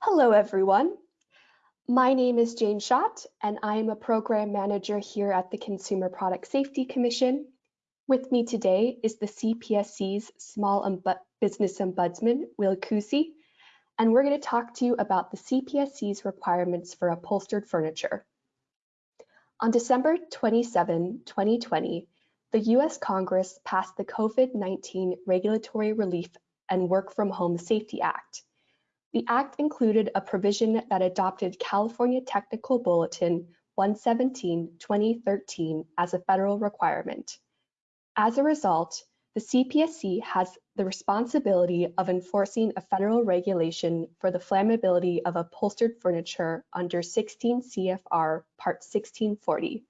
Hello, everyone. My name is Jane Schott, and I am a program manager here at the Consumer Product Safety Commission. With me today is the CPSC's Small Business Ombudsman, Will Kusi, and we're going to talk to you about the CPSC's requirements for upholstered furniture. On December 27, 2020, the U.S. Congress passed the COVID-19 Regulatory Relief and Work from Home Safety Act, the act included a provision that adopted California Technical Bulletin 117-2013 as a federal requirement. As a result, the CPSC has the responsibility of enforcing a federal regulation for the flammability of upholstered furniture under 16 CFR Part 1640.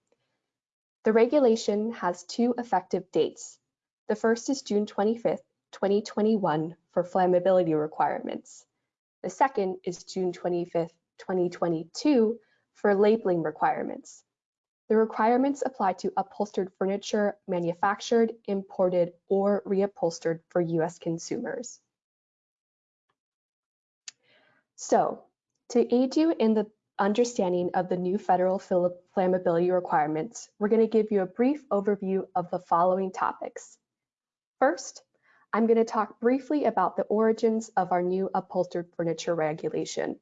The regulation has two effective dates. The first is June 25, 2021 for flammability requirements. The second is June 25th, 2022 for labeling requirements. The requirements apply to upholstered furniture manufactured, imported, or reupholstered for US consumers. So, to aid you in the understanding of the new federal flammability requirements, we're going to give you a brief overview of the following topics. First, I'm going to talk briefly about the origins of our new upholstered furniture regulation.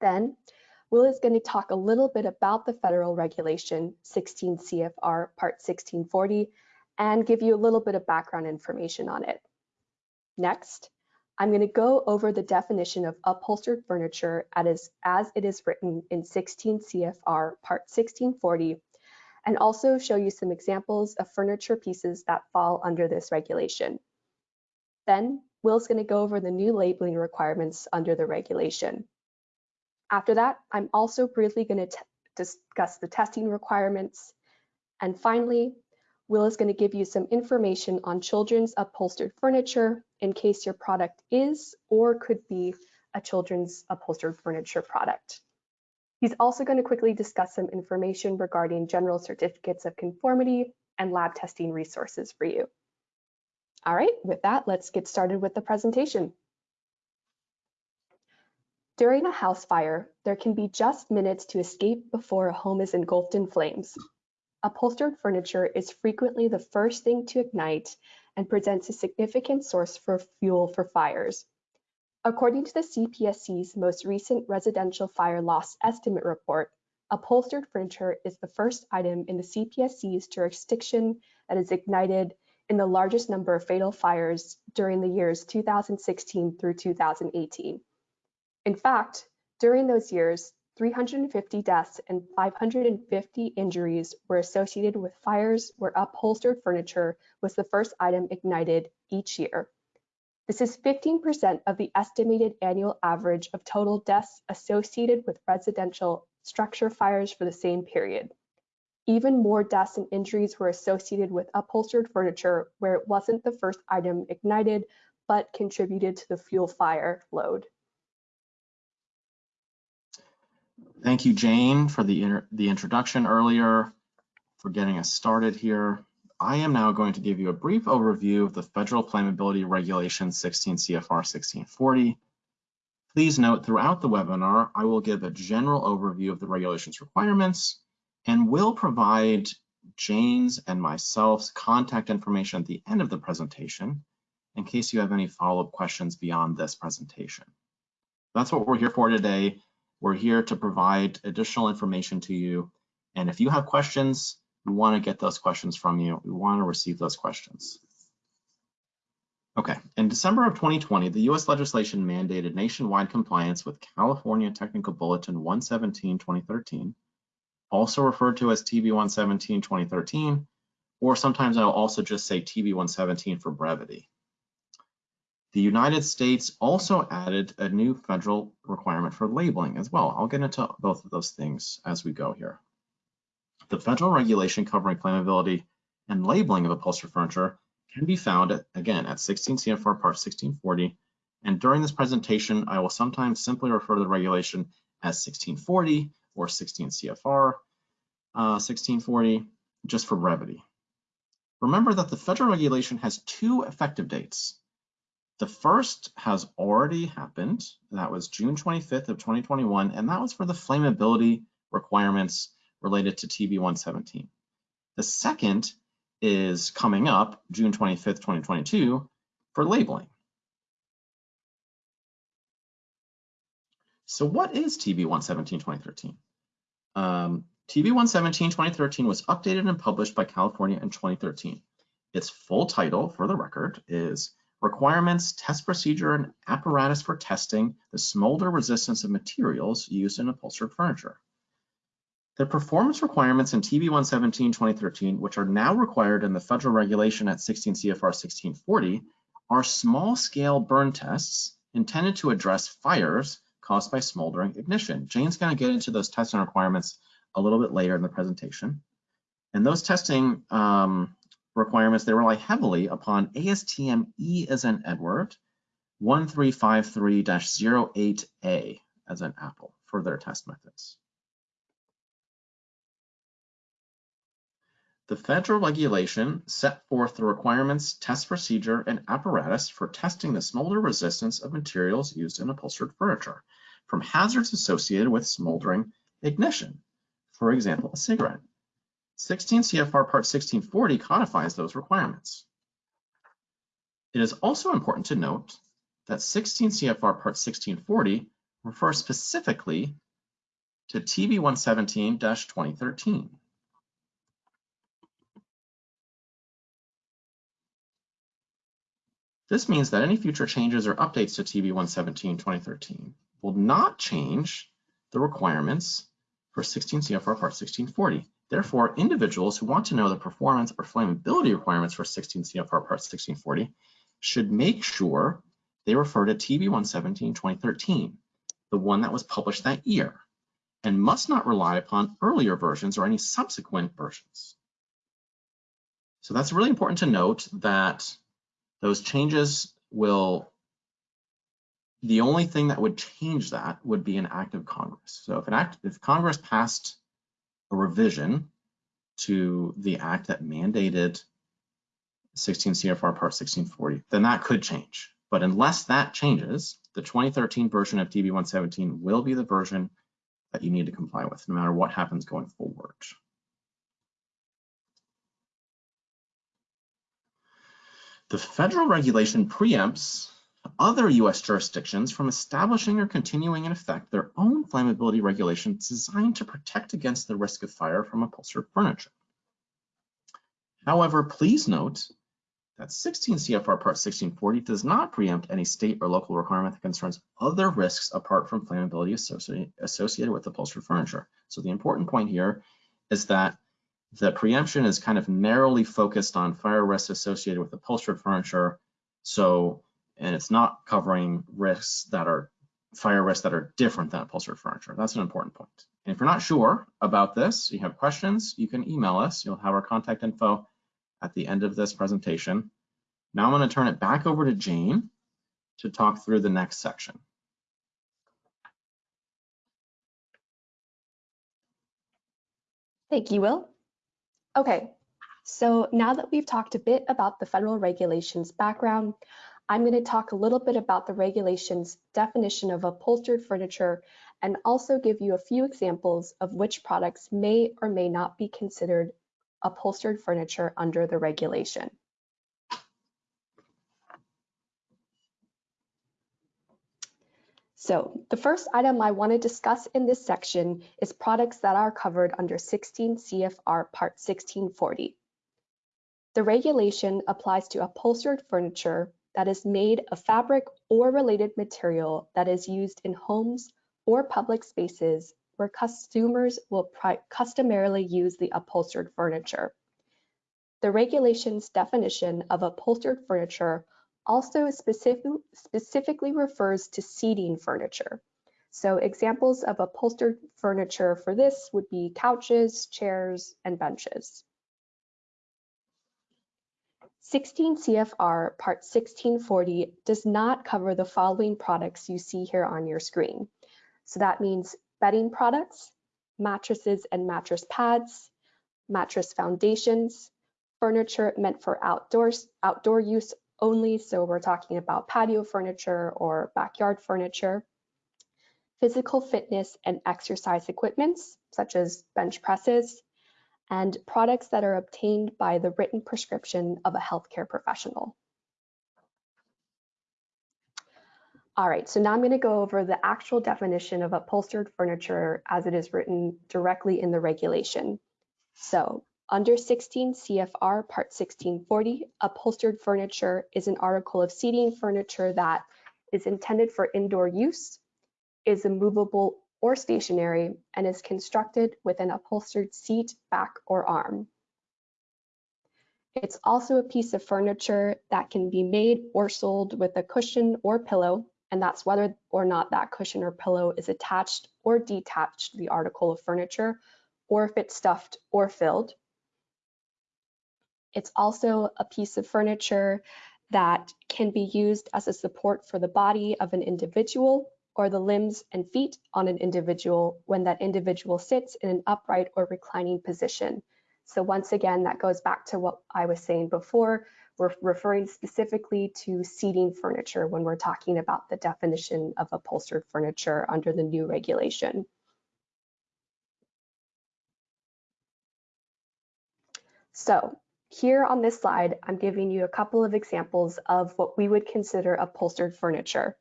Then, Will is going to talk a little bit about the federal regulation 16 CFR Part 1640 and give you a little bit of background information on it. Next, I'm going to go over the definition of upholstered furniture as, as it is written in 16 CFR Part 1640 and also show you some examples of furniture pieces that fall under this regulation. Then Will's going to go over the new labeling requirements under the regulation. After that, I'm also briefly going to discuss the testing requirements. And finally, Will is going to give you some information on children's upholstered furniture in case your product is or could be a children's upholstered furniture product. He's also going to quickly discuss some information regarding general certificates of conformity and lab testing resources for you. All right, with that, let's get started with the presentation. During a house fire, there can be just minutes to escape before a home is engulfed in flames. Upholstered furniture is frequently the first thing to ignite and presents a significant source for fuel for fires. According to the CPSC's most recent residential fire loss estimate report, upholstered furniture is the first item in the CPSC's jurisdiction that is ignited in the largest number of fatal fires during the years 2016 through 2018. In fact, during those years, 350 deaths and 550 injuries were associated with fires where upholstered furniture was the first item ignited each year. This is 15% of the estimated annual average of total deaths associated with residential structure fires for the same period. Even more deaths and injuries were associated with upholstered furniture where it wasn't the first item ignited, but contributed to the fuel fire load. Thank you, Jane, for the, the introduction earlier, for getting us started here. I am now going to give you a brief overview of the Federal Flammability Regulation 16 CFR 1640. Please note throughout the webinar, I will give a general overview of the regulation's requirements, and we'll provide Jane's and myself's contact information at the end of the presentation in case you have any follow-up questions beyond this presentation. That's what we're here for today. We're here to provide additional information to you. And if you have questions, we want to get those questions from you. We want to receive those questions. Okay, in December of 2020, the US legislation mandated nationwide compliance with California Technical Bulletin 117-2013 also referred to as TB 117 2013, or sometimes I'll also just say TB 117 for brevity. The United States also added a new federal requirement for labeling as well. I'll get into both of those things as we go here. The federal regulation covering flammability and labeling of upholstered furniture can be found, at, again, at 16 CFR Part 1640. And during this presentation, I will sometimes simply refer to the regulation as 1640 or 16 CFR uh, 1640, just for brevity. Remember that the federal regulation has two effective dates. The first has already happened. That was June 25th of 2021, and that was for the flammability requirements related to TB 117. The second is coming up June 25th, 2022 for labeling. So what is TB 117 2013? Um, TB 117 2013 was updated and published by California in 2013. Its full title, for the record, is Requirements, Test Procedure, and Apparatus for Testing the Smolder Resistance of Materials Used in Upholstered Furniture. The performance requirements in TB 117 2013, which are now required in the federal regulation at 16 CFR 1640, are small scale burn tests intended to address fires caused by smoldering ignition. Jane's going to get into those testing requirements a little bit later in the presentation. And those testing um, requirements, they rely heavily upon ASTM E as in Edward 1353-08A as an apple for their test methods. The federal regulation set forth the requirements, test procedure, and apparatus for testing the smolder resistance of materials used in upholstered furniture from hazards associated with smoldering ignition. For example, a cigarette. 16 CFR Part 1640 codifies those requirements. It is also important to note that 16 CFR Part 1640 refers specifically to TB 117-2013. This means that any future changes or updates to TB 117-2013 will not change the requirements for 16 CFR Part 1640. Therefore, individuals who want to know the performance or flammability requirements for 16 CFR Part 1640 should make sure they refer to TB 117-2013, the one that was published that year, and must not rely upon earlier versions or any subsequent versions. So that's really important to note that those changes will, the only thing that would change that would be an act of Congress. So if an act, if Congress passed a revision to the act that mandated 16 CFR Part 1640, then that could change. But unless that changes, the 2013 version of TB 117 will be the version that you need to comply with, no matter what happens going forward. The federal regulation preempts other U.S. jurisdictions from establishing or continuing in effect their own flammability regulations designed to protect against the risk of fire from upholstered furniture. However, please note that 16 CFR Part 1640 does not preempt any state or local requirement that concerns other risks apart from flammability associated, with upholstered furniture. So the important point here is that the preemption is kind of narrowly focused on fire risks associated with upholstered furniture. So, and it's not covering risks that are fire risks that are different than upholstered furniture. That's an important point. And if you're not sure about this, you have questions, you can email us. You'll have our contact info at the end of this presentation. Now I'm going to turn it back over to Jane to talk through the next section. Thank you, Will. Okay, so now that we've talked a bit about the federal regulations background, I'm going to talk a little bit about the regulations definition of upholstered furniture and also give you a few examples of which products may or may not be considered upholstered furniture under the regulation. So the first item I want to discuss in this section is products that are covered under 16 CFR Part 1640. The regulation applies to upholstered furniture that is made of fabric or related material that is used in homes or public spaces where consumers will customarily use the upholstered furniture. The regulation's definition of upholstered furniture also specific, specifically refers to seating furniture. So examples of upholstered furniture for this would be couches, chairs, and benches. 16 CFR Part 1640 does not cover the following products you see here on your screen. So that means bedding products, mattresses and mattress pads, mattress foundations, furniture meant for outdoors, outdoor use only, so we're talking about patio furniture or backyard furniture. Physical fitness and exercise equipments, such as bench presses, and products that are obtained by the written prescription of a healthcare professional. All right, so now I'm going to go over the actual definition of upholstered furniture as it is written directly in the regulation. So under 16 CFR Part 1640, upholstered furniture is an article of seating furniture that is intended for indoor use, is immovable or stationary, and is constructed with an upholstered seat, back, or arm. It's also a piece of furniture that can be made or sold with a cushion or pillow and that's whether or not that cushion or pillow is attached or detached to the article of furniture, or if it's stuffed or filled. It's also a piece of furniture that can be used as a support for the body of an individual or the limbs and feet on an individual when that individual sits in an upright or reclining position. So once again, that goes back to what I was saying before, we're referring specifically to seating furniture when we're talking about the definition of upholstered furniture under the new regulation. So here on this slide, I'm giving you a couple of examples of what we would consider upholstered furniture.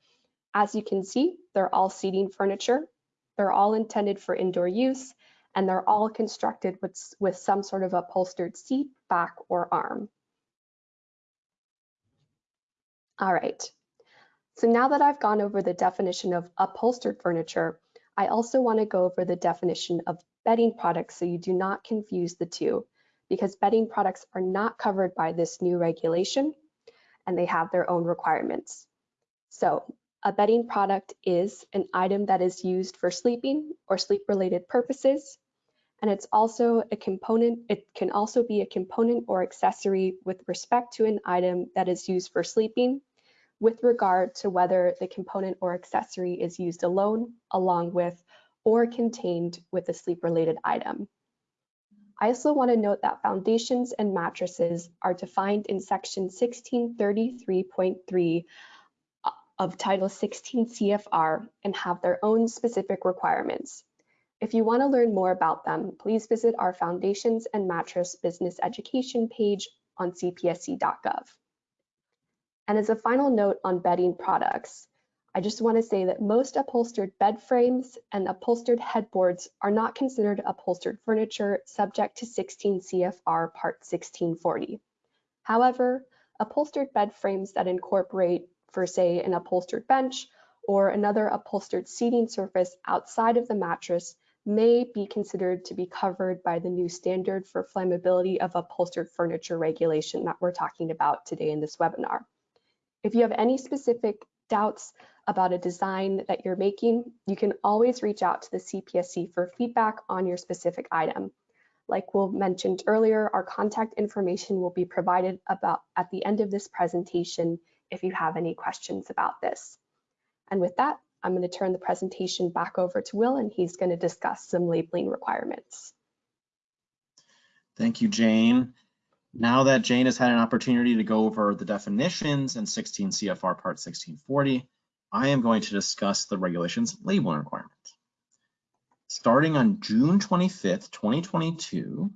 As you can see, they're all seating furniture. They're all intended for indoor use, and they're all constructed with, with some sort of upholstered seat, back, or arm. All right. So now that I've gone over the definition of upholstered furniture, I also want to go over the definition of bedding products so you do not confuse the two because bedding products are not covered by this new regulation and they have their own requirements. So a bedding product is an item that is used for sleeping or sleep related purposes. And it's also a component, it can also be a component or accessory with respect to an item that is used for sleeping with regard to whether the component or accessory is used alone, along with, or contained with a sleep-related item. I also want to note that foundations and mattresses are defined in section 1633.3 of Title 16 CFR and have their own specific requirements. If you want to learn more about them, please visit our Foundations and Mattress Business Education page on cpsc.gov. And as a final note on bedding products, I just want to say that most upholstered bed frames and upholstered headboards are not considered upholstered furniture subject to 16 CFR Part 1640. However, upholstered bed frames that incorporate, for say, an upholstered bench or another upholstered seating surface outside of the mattress may be considered to be covered by the new standard for flammability of upholstered furniture regulation that we're talking about today in this webinar. If you have any specific doubts about a design that you're making, you can always reach out to the CPSC for feedback on your specific item. Like we mentioned earlier, our contact information will be provided about at the end of this presentation if you have any questions about this. And with that, I'm going to turn the presentation back over to Will and he's going to discuss some labeling requirements. Thank you, Jane. Now that Jane has had an opportunity to go over the definitions in 16 CFR Part 1640, I am going to discuss the regulations labeling requirements. Starting on June 25th, 2022,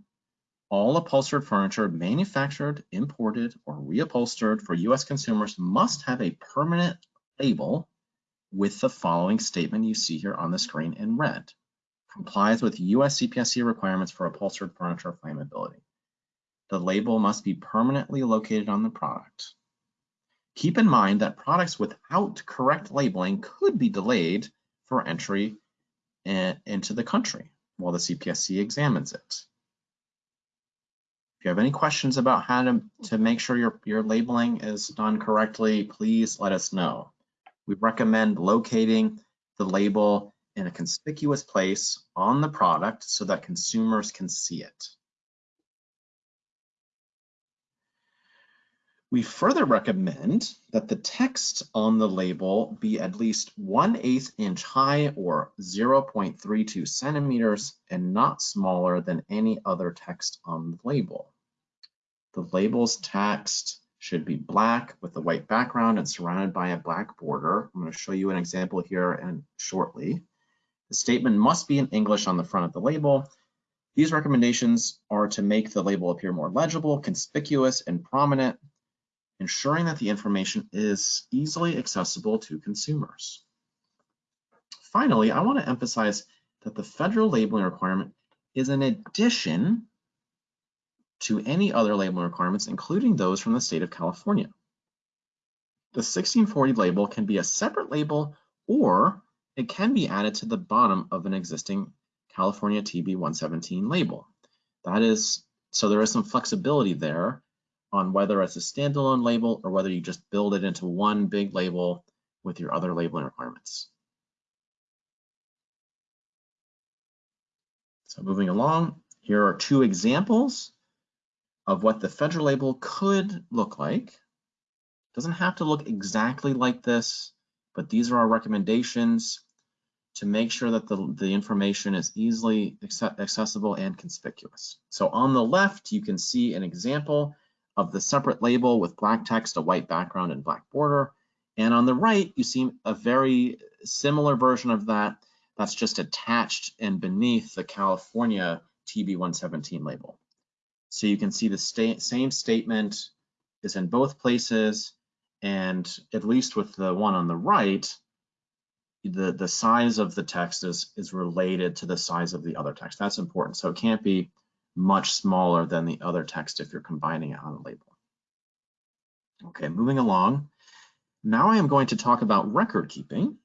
all upholstered furniture manufactured, imported, or reupholstered for U.S. consumers must have a permanent label with the following statement you see here on the screen in red. Complies with U.S. CPSC requirements for upholstered furniture flammability. The label must be permanently located on the product. Keep in mind that products without correct labeling could be delayed for entry in, into the country while the CPSC examines it. If you have any questions about how to, to make sure your, your labeling is done correctly, please let us know. We recommend locating the label in a conspicuous place on the product so that consumers can see it. We further recommend that the text on the label be at least 1 8 inch high or 0.32 centimeters and not smaller than any other text on the label. The label's text should be black with a white background and surrounded by a black border. I'm going to show you an example here and shortly. The statement must be in English on the front of the label. These recommendations are to make the label appear more legible, conspicuous, and prominent, ensuring that the information is easily accessible to consumers. Finally, I want to emphasize that the federal labeling requirement is an addition to any other labeling requirements, including those from the state of California. The 1640 label can be a separate label or it can be added to the bottom of an existing California TB 117 label. That is, so there is some flexibility there on whether it's a standalone label or whether you just build it into one big label with your other labeling requirements. So moving along, here are two examples of what the federal label could look like. It doesn't have to look exactly like this, but these are our recommendations to make sure that the, the information is easily accessible and conspicuous. So on the left, you can see an example of the separate label with black text, a white background, and black border. And on the right, you see a very similar version of that that's just attached and beneath the California TB117 label. So you can see the sta same statement is in both places, and at least with the one on the right, the, the size of the text is, is related to the size of the other text. That's important. So it can't be much smaller than the other text if you're combining it on a label. Okay, moving along. Now I am going to talk about record keeping.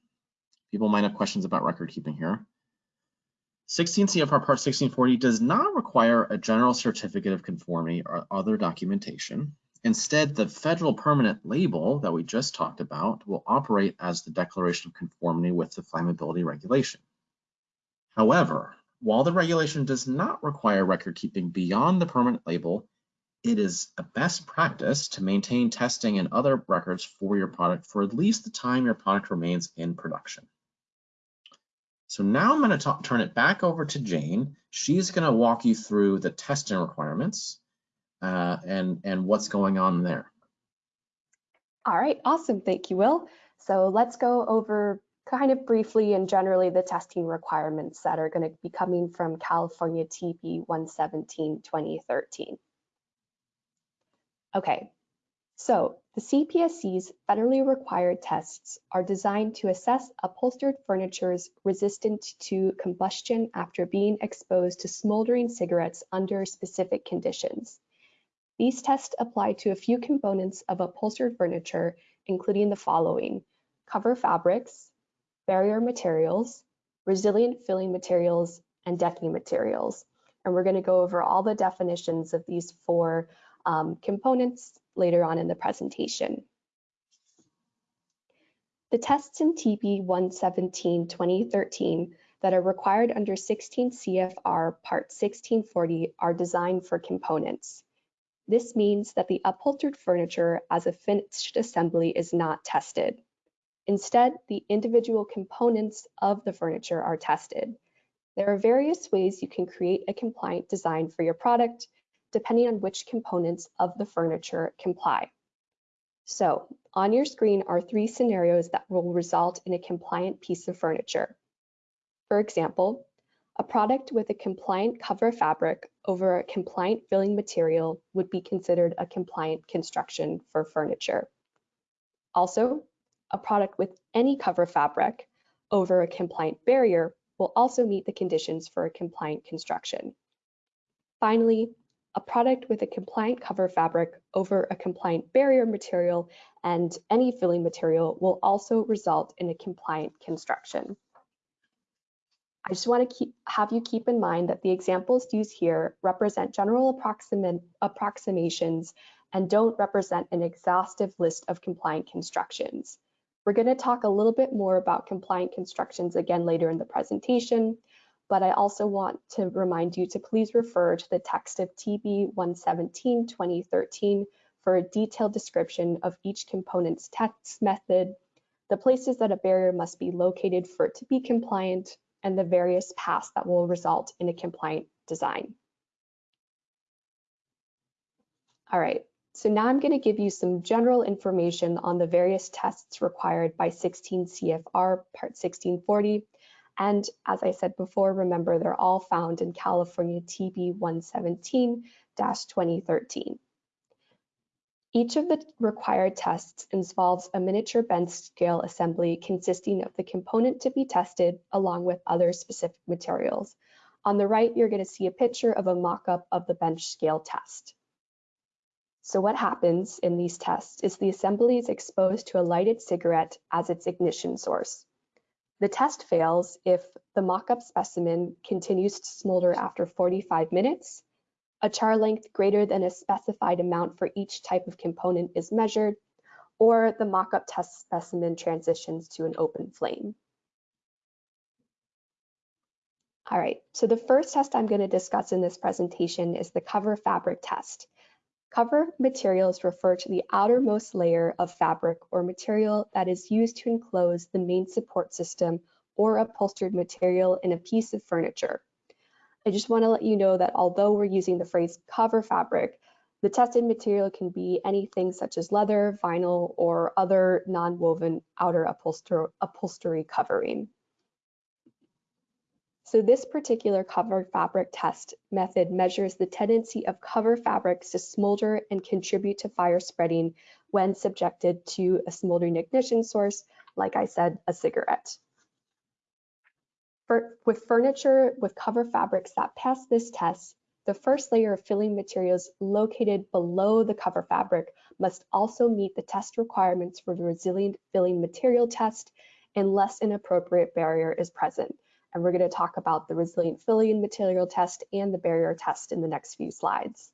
People might have questions about record keeping here. 16 CFR Part 1640 does not require a general certificate of conformity or other documentation. Instead, the federal permanent label that we just talked about will operate as the declaration of conformity with the flammability regulation. However, while the regulation does not require record keeping beyond the permanent label, it is a best practice to maintain testing and other records for your product for at least the time your product remains in production. So now I'm going to turn it back over to Jane. She's going to walk you through the testing requirements uh, and, and what's going on there. All right, awesome. Thank you, Will. So let's go over kind of briefly and generally the testing requirements that are going to be coming from California TB 117 2013. Okay, so the CPSC's federally required tests are designed to assess upholstered furniture's resistance to combustion after being exposed to smoldering cigarettes under specific conditions. These tests apply to a few components of upholstered furniture, including the following, cover fabrics, barrier materials, resilient filling materials, and decking materials. And we're going to go over all the definitions of these four um, components later on in the presentation. The tests in TB 117 2013 that are required under 16 CFR Part 1640 are designed for components. This means that the upholstered furniture as a finished assembly is not tested. Instead, the individual components of the furniture are tested. There are various ways you can create a compliant design for your product, depending on which components of the furniture comply. So on your screen are three scenarios that will result in a compliant piece of furniture. For example, a product with a compliant cover fabric over a compliant filling material would be considered a compliant construction for furniture. Also, a product with any cover fabric over a compliant barrier will also meet the conditions for a compliant construction. Finally, a product with a compliant cover fabric over a compliant barrier material and any filling material will also result in a compliant construction. I just want to keep, have you keep in mind that the examples used here represent general approximations and don't represent an exhaustive list of compliant constructions. We're going to talk a little bit more about compliant constructions again later in the presentation, but I also want to remind you to please refer to the text of TB 117 2013 for a detailed description of each component's test method, the places that a barrier must be located for it to be compliant, and the various paths that will result in a compliant design. All right, so now I'm going to give you some general information on the various tests required by 16 CFR Part 1640. And as I said before, remember they're all found in California TB 117-2013. Each of the required tests involves a miniature bench scale assembly consisting of the component to be tested along with other specific materials. On the right, you're going to see a picture of a mock-up of the bench scale test. So what happens in these tests is the assembly is exposed to a lighted cigarette as its ignition source. The test fails if the mock-up specimen continues to smolder after 45 minutes, a char length greater than a specified amount for each type of component is measured, or the mock-up test specimen transitions to an open flame. All right, so the first test I'm going to discuss in this presentation is the cover fabric test. Cover materials refer to the outermost layer of fabric or material that is used to enclose the main support system or upholstered material in a piece of furniture. I just want to let you know that although we're using the phrase cover fabric, the tested material can be anything such as leather, vinyl, or other non-woven outer upholster upholstery covering. So this particular cover fabric test method measures the tendency of cover fabrics to smolder and contribute to fire spreading when subjected to a smoldering ignition source, like I said, a cigarette. For, with furniture with cover fabrics that pass this test, the first layer of filling materials located below the cover fabric must also meet the test requirements for the resilient filling material test unless an appropriate barrier is present. And we're going to talk about the resilient filling material test and the barrier test in the next few slides.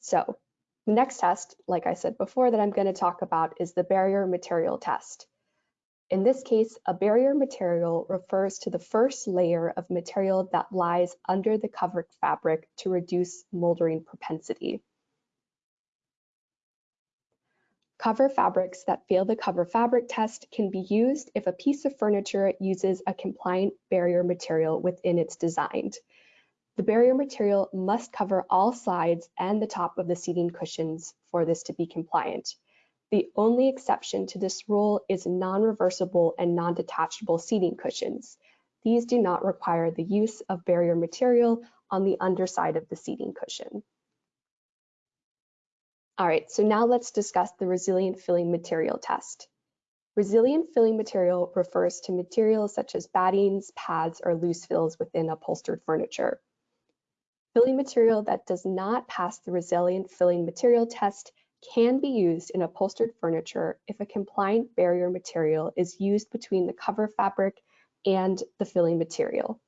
So the next test, like I said before, that I'm going to talk about is the barrier material test. In this case, a barrier material refers to the first layer of material that lies under the covered fabric to reduce moldering propensity. Cover fabrics that fail the cover fabric test can be used if a piece of furniture uses a compliant barrier material within its design. The barrier material must cover all sides and the top of the seating cushions for this to be compliant. The only exception to this rule is non-reversible and non-detachable seating cushions. These do not require the use of barrier material on the underside of the seating cushion. All right, so now let's discuss the resilient filling material test. Resilient filling material refers to materials such as battings, pads, or loose fills within upholstered furniture. Filling material that does not pass the resilient filling material test can be used in upholstered furniture if a compliant barrier material is used between the cover fabric and the filling material.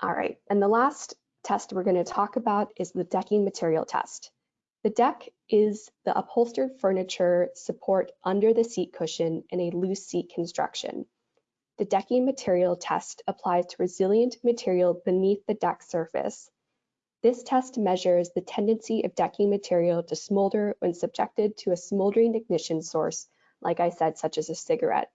All right, and the last test we're going to talk about is the decking material test. The deck is the upholstered furniture support under the seat cushion in a loose seat construction. The decking material test applies to resilient material beneath the deck surface. This test measures the tendency of decking material to smolder when subjected to a smoldering ignition source, like I said, such as a cigarette.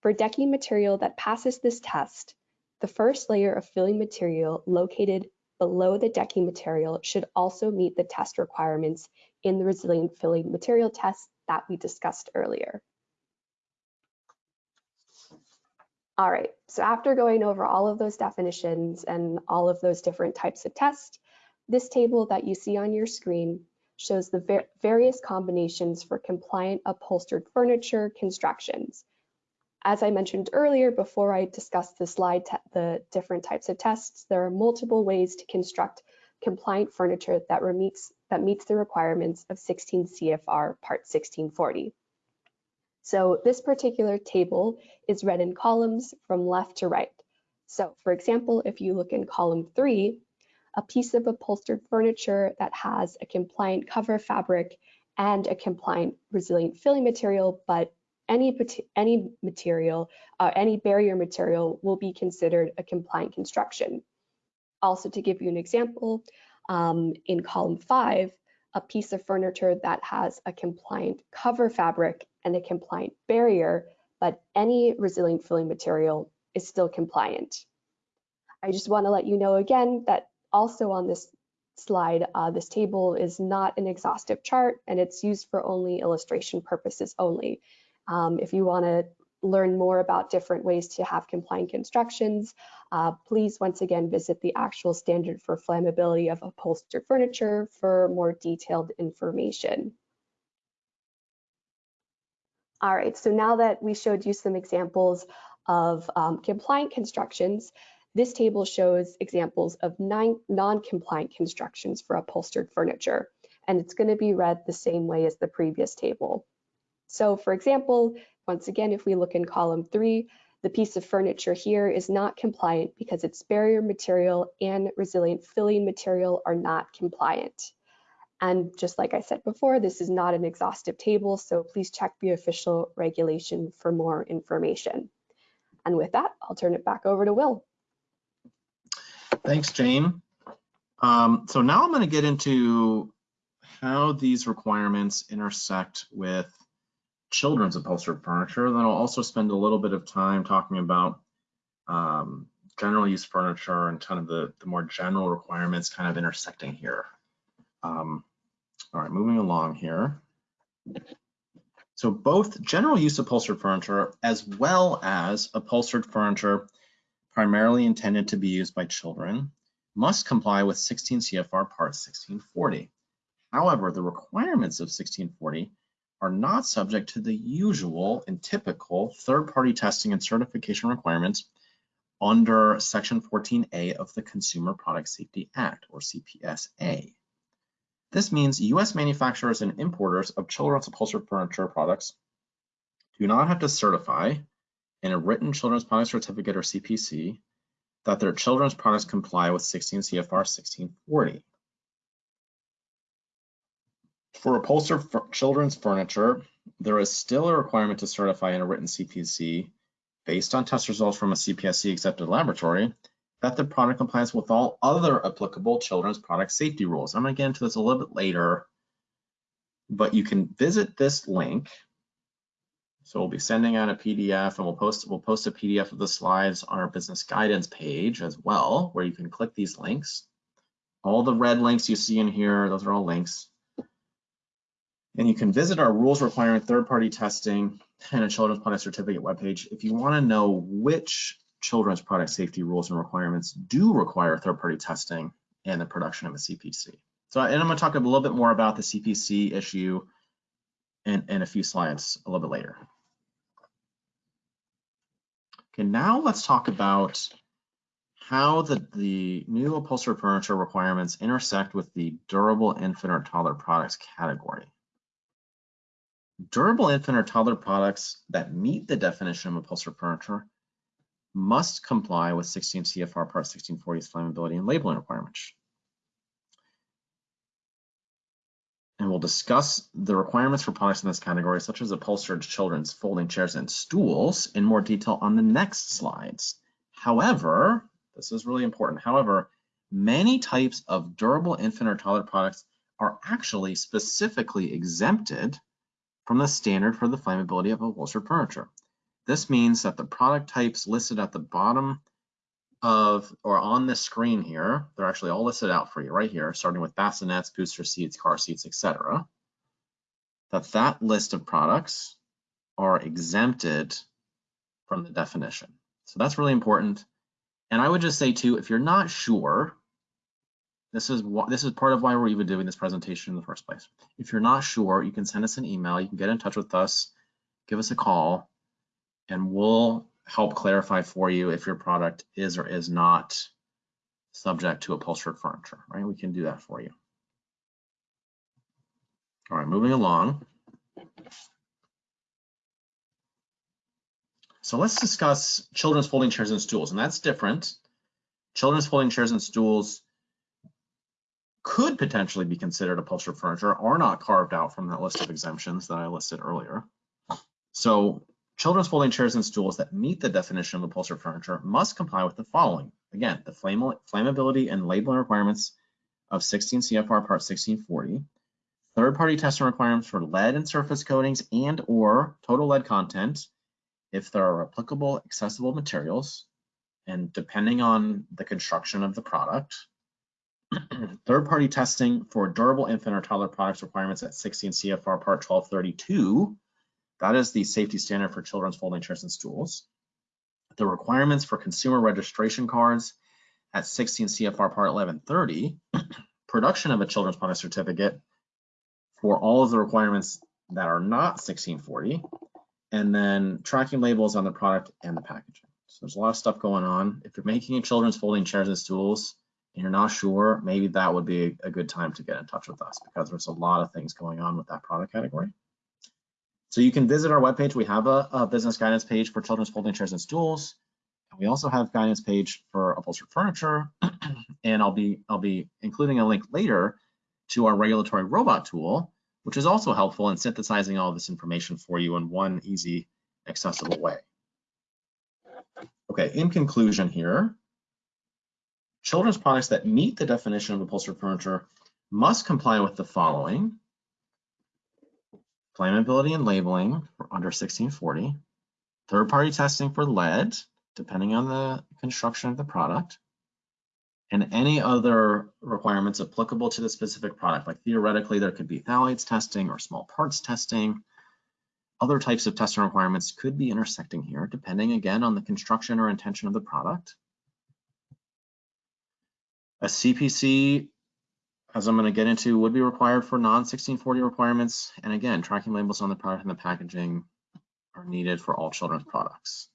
For decking material that passes this test, the first layer of filling material located below the decking material should also meet the test requirements in the resilient filling material test that we discussed earlier. All right, so after going over all of those definitions and all of those different types of tests, this table that you see on your screen shows the various combinations for compliant upholstered furniture constructions. As I mentioned earlier, before I discuss the slide, the different types of tests, there are multiple ways to construct compliant furniture that meets, that meets the requirements of 16 CFR Part 1640. So this particular table is read in columns from left to right. So for example, if you look in column three, a piece of upholstered furniture that has a compliant cover fabric and a compliant resilient filling material, but any, any material, uh, any barrier material will be considered a compliant construction. Also to give you an example, um, in column five, a piece of furniture that has a compliant cover fabric and a compliant barrier, but any resilient filling material is still compliant. I just want to let you know again that Also on this slide, uh, this table is not an exhaustive chart and it's used for only illustration purposes only. Um, if you want to learn more about different ways to have compliant constructions, uh, please once again visit the actual standard for flammability of upholstered furniture for more detailed information. All right, so now that we showed you some examples of um, compliant constructions, this table shows examples of non-compliant constructions for upholstered furniture, and it's going to be read the same way as the previous table. So for example, once again, if we look in column three, the piece of furniture here is not compliant because its barrier material and resilient filling material are not compliant. And just like I said before, this is not an exhaustive table, so please check the official regulation for more information. And with that, I'll turn it back over to Will. Thanks, Jane. Um, so now I'm going to get into how these requirements intersect with children's upholstered furniture. Then I'll also spend a little bit of time talking about um, general use furniture and kind of the, the more general requirements kind of intersecting here. Um, all right, moving along here. So both general use upholstered furniture as well as upholstered furniture primarily intended to be used by children must comply with 16 CFR Part 1640. However, the requirements of 1640 are not subject to the usual and typical third-party testing and certification requirements under Section 14A of the Consumer Product Safety Act, or CPSA. This means U.S. manufacturers and importers of children's upholstered furniture products do not have to certify in a written children's product certificate or CPC that their children's products comply with 16 CFR 1640. For upholstered children's furniture, there is still a requirement to certify in a written CPC based on test results from a CPSC accepted laboratory that the product complies with all other applicable children's product safety rules. I'm going to get into this a little bit later, but you can visit this link. So we'll be sending out a PDF and we'll post we'll post a PDF of the slides on our business guidance page as well, where you can click these links. All the red links you see in here, those are all links. And you can visit our rules requiring third-party testing and a children's product certificate webpage if you want to know which children's product safety rules and requirements do require third-party testing and the production of a CPC. So, and I'm going to talk a little bit more about the CPC issue in, in a few slides a little bit later. Okay, now let's talk about how the, the new upholstered furniture requirements intersect with the durable infant or toddler products category. Durable infant or toddler products that meet the definition of upholstered furniture must comply with 16 CFR Part 1640's flammability and labeling requirements. And we'll discuss the requirements for products in this category, such as upholstered children's folding chairs and stools in more detail on the next slides. However, this is really important. However, many types of durable infant or toddler products are actually specifically exempted from the standard for the flammability of upholstered furniture. This means that the product types listed at the bottom of or on the screen here, they're actually all listed out for you right here, starting with bassinets, booster seats, car seats, etc. That that list of products are exempted from the definition. So that's really important. And I would just say too, if you're not sure, this is what this is part of why we're even doing this presentation in the first place. If you're not sure, you can send us an email, you can get in touch with us, give us a call, and we'll help clarify for you if your product is or is not subject to upholstered furniture, right? We can do that for you. All right, moving along. So let's discuss children's folding chairs and stools, and that's different. Children's folding chairs and stools could potentially be considered upholstered furniture are not carved out from that list of exemptions that I listed earlier. So Children's folding chairs and stools that meet the definition of upholstered furniture must comply with the following. Again, the flammability and labeling requirements of 16 CFR Part 1640, third-party testing requirements for lead and surface coatings and or total lead content if there are applicable accessible materials, and depending on the construction of the product, Third-party testing for durable infant or toddler products requirements at 16 CFR Part 1232. That is the safety standard for children's folding chairs and stools. The requirements for consumer registration cards at 16 CFR Part 1130. Production of a children's product certificate for all of the requirements that are not 1640. And then tracking labels on the product and the packaging. So there's a lot of stuff going on. If you're making a children's folding chairs and stools, and you're not sure, maybe that would be a good time to get in touch with us because there's a lot of things going on with that product category. So you can visit our webpage. We have a, a business guidance page for children's folding chairs and stools. And we also have guidance page for upholstered furniture. and I'll be I'll be including a link later to our regulatory robot tool, which is also helpful in synthesizing all this information for you in one easy, accessible way. Okay, in conclusion here, Children's products that meet the definition of upholstered furniture must comply with the following. Flammability and labeling for under 1640. Third-party testing for lead, depending on the construction of the product. And any other requirements applicable to the specific product. Like theoretically, there could be phthalates testing or small parts testing. Other types of testing requirements could be intersecting here, depending again on the construction or intention of the product. A CPC, as I'm going to get into, would be required for non-1640 requirements. And again, tracking labels on the product and the packaging are needed for all children's products.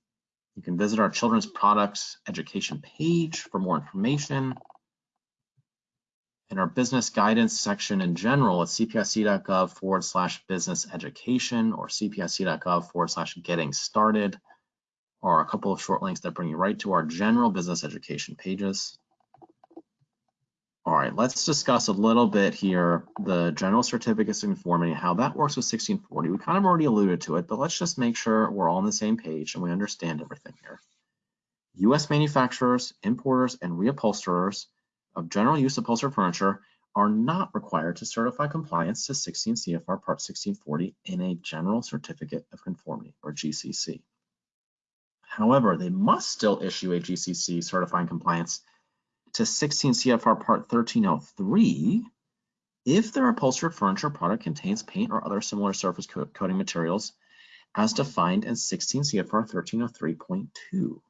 You can visit our children's products education page for more information. In our business guidance section in general, it's cpsc.gov forward slash business education or cpsc.gov forward slash getting started, or a couple of short links that bring you right to our general business education pages. All right, let's discuss a little bit here the general certificates of conformity, how that works with 1640. We kind of already alluded to it, but let's just make sure we're all on the same page and we understand everything here. U.S. manufacturers, importers, and reupholsterers of general use upholstered furniture are not required to certify compliance to 16 CFR Part 1640 in a General Certificate of Conformity, or GCC. However, they must still issue a GCC certifying compliance to 16 CFR Part 1303 if their upholstered furniture product contains paint or other similar surface coating materials as defined in 16 CFR 1303.2.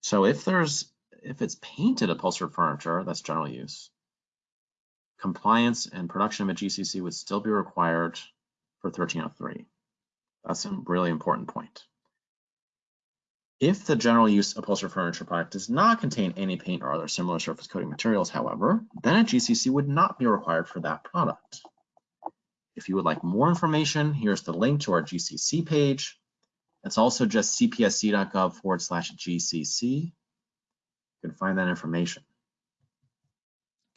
So if there's if it's painted upholstered furniture, that's general use, compliance and production of a GCC would still be required for 1303. That's a really important point. If the general use upholstered furniture product does not contain any paint or other similar surface coating materials, however, then a GCC would not be required for that product. If you would like more information, here's the link to our GCC page. It's also just cpsc.gov forward slash GCC. You can find that information.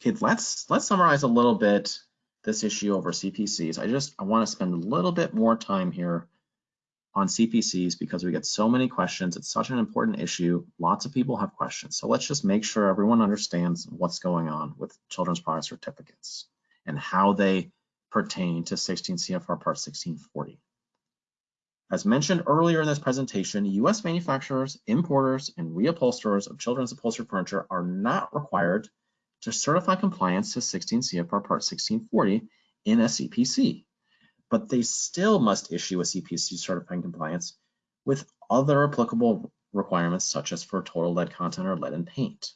Okay, let's let's summarize a little bit this issue over CPCs. I just I want to spend a little bit more time here on CPCs because we get so many questions. It's such an important issue. Lots of people have questions. So let's just make sure everyone understands what's going on with children's product certificates and how they pertain to 16 CFR Part 1640. As mentioned earlier in this presentation, US manufacturers, importers, and reupholsterers of children's upholstered furniture are not required to certify compliance to 16 CFR Part 1640 in a CPC but they still must issue a CPC certifying compliance with other applicable requirements such as for total lead content or lead in paint.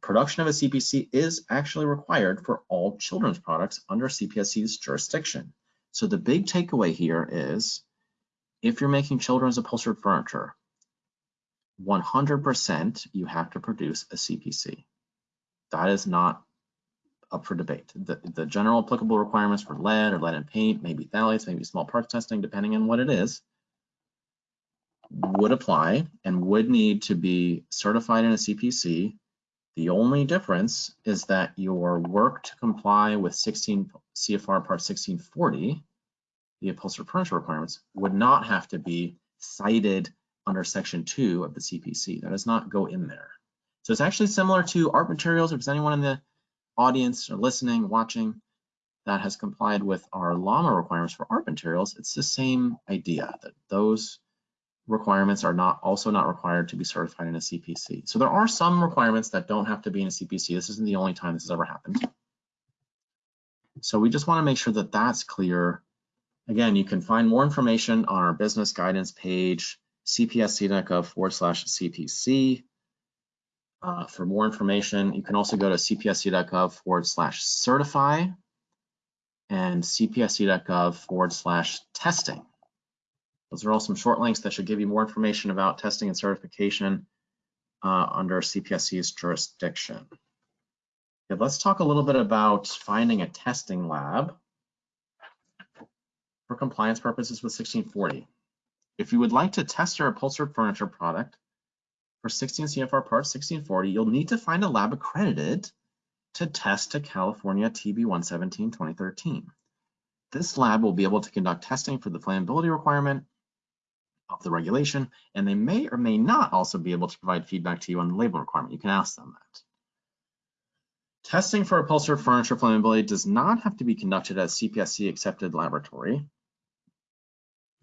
Production of a CPC is actually required for all children's products under CPSC's jurisdiction. So the big takeaway here is if you're making children's upholstered furniture, 100% you have to produce a CPC. That is not up for debate. The, the general applicable requirements for lead or lead in paint, maybe phthalates, maybe small parts testing, depending on what it is, would apply and would need to be certified in a CPC. The only difference is that your work to comply with 16 CFR Part 1640, the upholstered furniture requirements, would not have to be cited under Section 2 of the CPC. That does not go in there. So it's actually similar to art materials. If there's anyone in the audience or listening, watching that has complied with our LHAMA requirements for art materials, it's the same idea that those requirements are not also not required to be certified in a CPC. So there are some requirements that don't have to be in a CPC. This isn't the only time this has ever happened. So we just want to make sure that that's clear. Again, you can find more information on our business guidance page, cpsc.gov forward slash CPC. Uh, for more information, you can also go to cpsc.gov forward slash certify and cpsc.gov forward slash testing. Those are all some short links that should give you more information about testing and certification uh, under CPSC's jurisdiction. Okay, let's talk a little bit about finding a testing lab for compliance purposes with 1640. If you would like to test your upholstered furniture product for 16 CFR Part 1640, you'll need to find a lab accredited to test to California TB 117 2013. This lab will be able to conduct testing for the flammability requirement of the regulation, and they may or may not also be able to provide feedback to you on the label requirement. You can ask them that. Testing for upholstered furniture flammability does not have to be conducted at a CPSC accepted laboratory.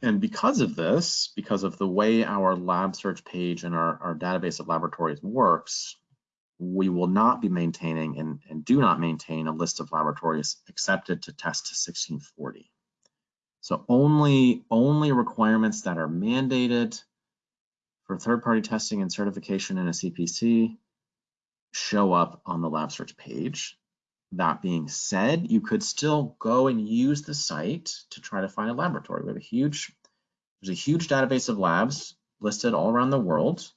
And because of this, because of the way our lab search page and our, our database of laboratories works, we will not be maintaining and, and do not maintain a list of laboratories accepted to test to 1640. So only, only requirements that are mandated for third-party testing and certification in a CPC show up on the lab search page. That being said, you could still go and use the site to try to find a laboratory. We have a huge, there's a huge database of labs listed all around the world.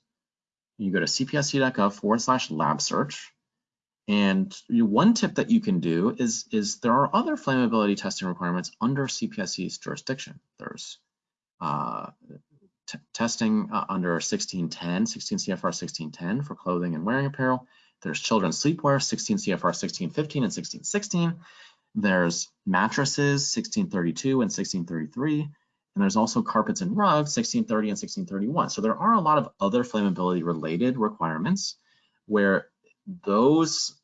You go to cpsc.gov forward slash lab search. And one tip that you can do is, is there are other flammability testing requirements under CPSC's jurisdiction. There's uh, testing uh, under 1610, 16 CFR 1610 for clothing and wearing apparel. There's children's sleepwear, 16 CFR 1615 and 1616. There's mattresses, 1632 and 1633. And there's also carpets and rugs, 1630 and 1631. So there are a lot of other flammability related requirements where those,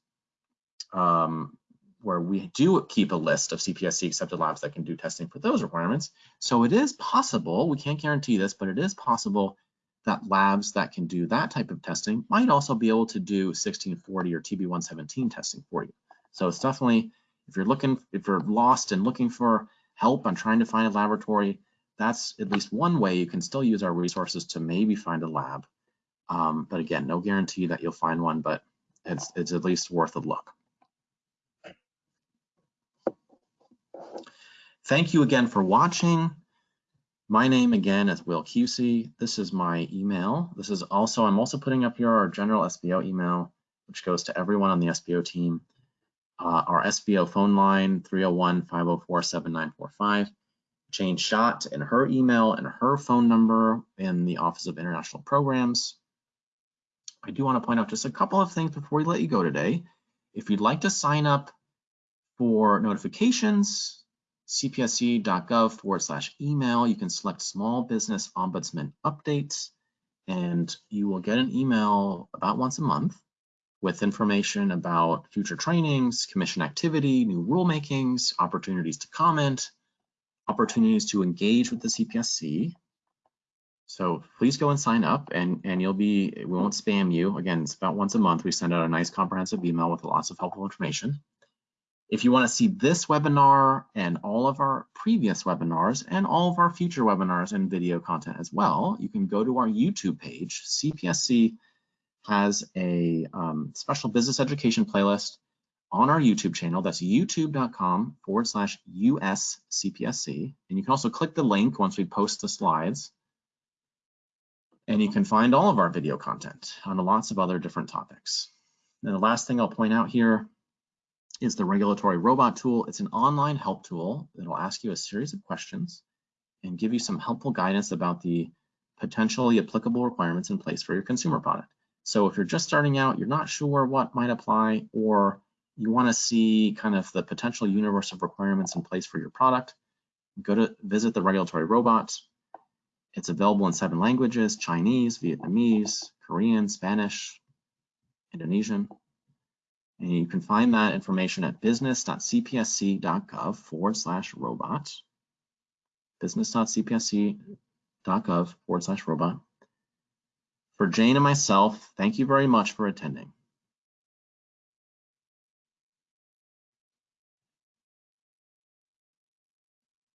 um, where we do keep a list of CPSC accepted labs that can do testing for those requirements. So it is possible, we can't guarantee this, but it is possible that labs that can do that type of testing might also be able to do 1640 or TB117 testing for you. So it's definitely, if you're looking, if you're lost and looking for help on trying to find a laboratory, that's at least one way you can still use our resources to maybe find a lab. Um, but again, no guarantee that you'll find one, but it's, it's at least worth a look. Thank you again for watching. My name again is Will Cusey. This is my email. This is also, I'm also putting up here our general SBO email, which goes to everyone on the SBO team. Uh, our SBO phone line, 301-504-7945. Jane Schott and her email and her phone number in the Office of International Programs. I do want to point out just a couple of things before we let you go today. If you'd like to sign up for notifications, cpsc.gov forward slash email. You can select small business ombudsman updates and you will get an email about once a month with information about future trainings, commission activity, new rulemakings, opportunities to comment, opportunities to engage with the CPSC. So please go and sign up and, and you'll be, we won't spam you. Again, it's about once a month. We send out a nice comprehensive email with lots of helpful information. If you want to see this webinar and all of our previous webinars and all of our future webinars and video content as well, you can go to our YouTube page. CPSC has a um, special business education playlist on our YouTube channel. That's youtube.com forward slash USCPSC. And you can also click the link once we post the slides. And you can find all of our video content on lots of other different topics. And the last thing I'll point out here is the regulatory robot tool. It's an online help tool that'll ask you a series of questions and give you some helpful guidance about the potentially applicable requirements in place for your consumer product. So if you're just starting out, you're not sure what might apply, or you want to see kind of the potential universe of requirements in place for your product, go to visit the regulatory robot. It's available in seven languages, Chinese, Vietnamese, Korean, Spanish, Indonesian, and you can find that information at business.cpsc.gov forward slash robot. business.cpsc.gov forward slash robot. For Jane and myself, thank you very much for attending.